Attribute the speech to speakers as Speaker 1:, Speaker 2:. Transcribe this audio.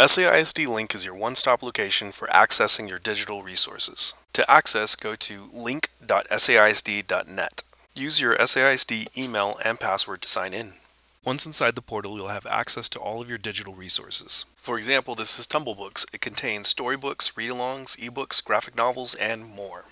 Speaker 1: SAISD Link is your one-stop location for accessing your digital resources. To access, go to link.saisd.net. Use your SAISD email and password to sign in. Once inside the portal, you'll have access to all of your digital resources. For example, this is Tumblebooks. It contains storybooks, read-alongs, ebooks, graphic novels, and more.